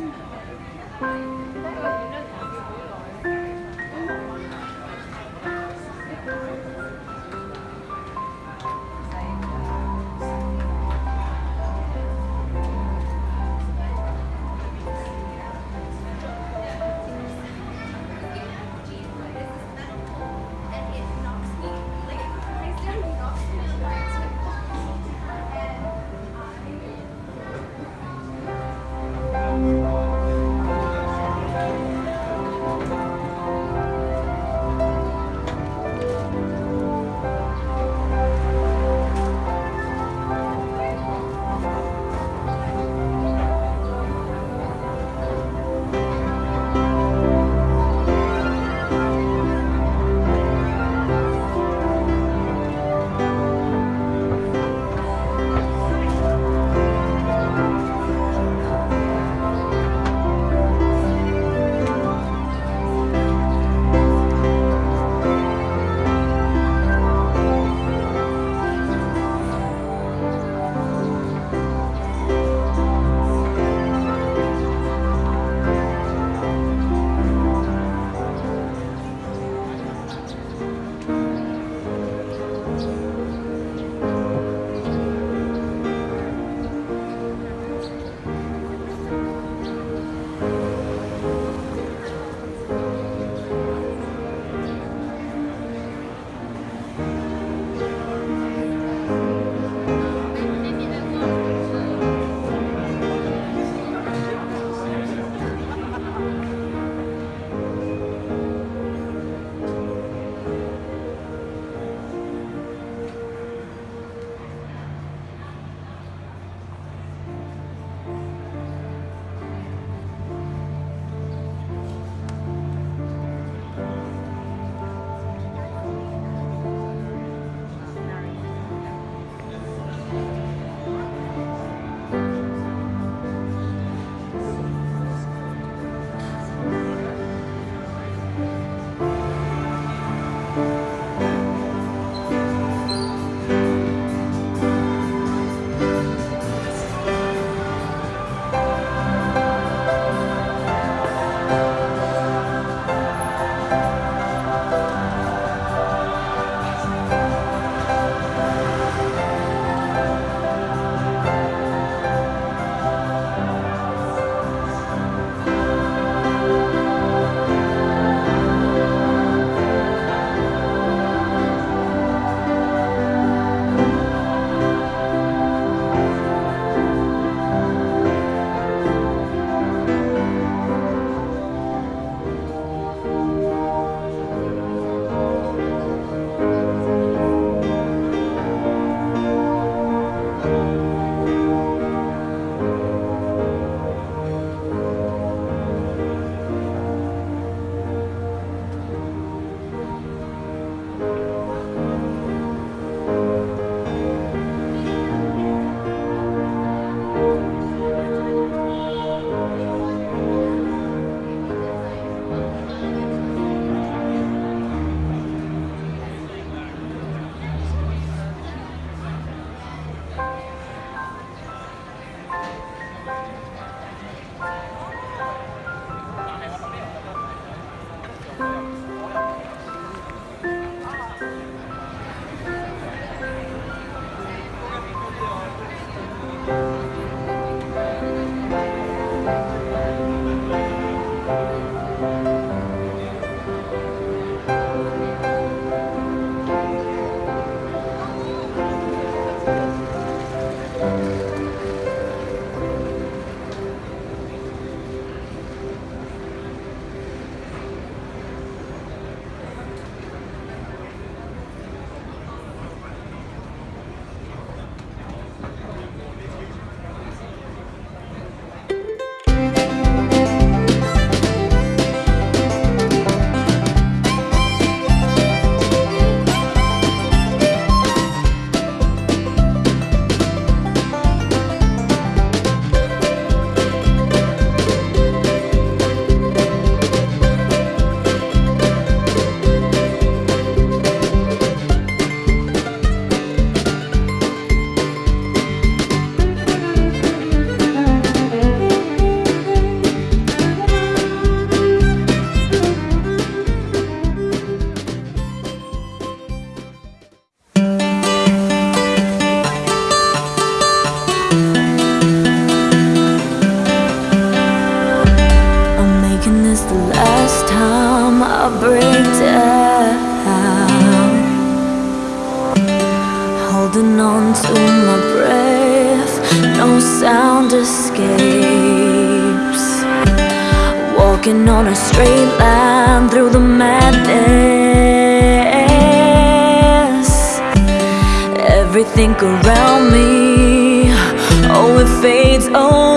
Thank you. madness Everything around me, oh it fades Oh.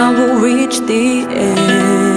I will reach the end.